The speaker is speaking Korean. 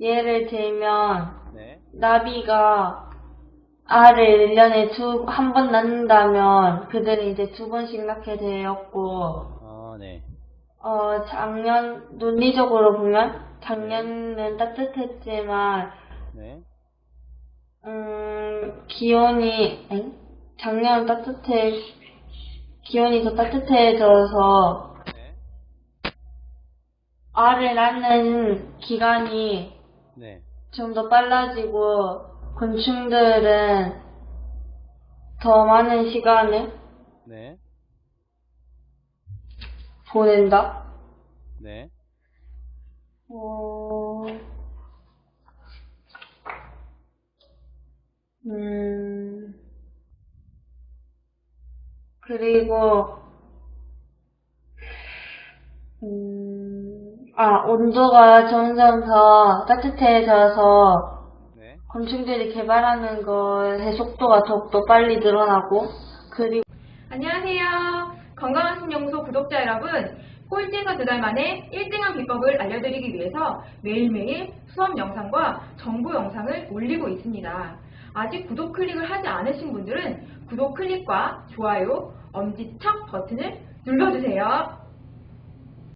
예를 들면 네. 나비가 알을 1년에 두, 한 번 낳는다면 그들은 이제 두 번씩 낳게 되었고 아, 네. 어, 작년, 논리적으로 보면 작년은 따뜻했지만 네. 음, 기온이, 엥? 작년 따뜻해, 기온이 더 따뜻해져서 네. 알을 낳는 기간이 네. 좀더 빨라지고 곤충들은 더 많은 시간을 네. 보낸다. 네. 어, 음, 그리고, 음, 아, 온도가 점점 더 따뜻해져서 네. 곤충들이 개발하는 것의 속도가 더욱더 빨리 늘어나고, 그리고, 안녕하세요. 건강한 신연구소 구독자 여러분. 꼴찌에서 두 달 만에 1등한 비법을 알려드리기 위해서 매일매일 수업 영상과 정보 영상을 올리고 있습니다. 아직 구독 클릭을 하지 않으신 분들은 구독 클릭과 좋아요, 엄지척 버튼을 눌러주세요.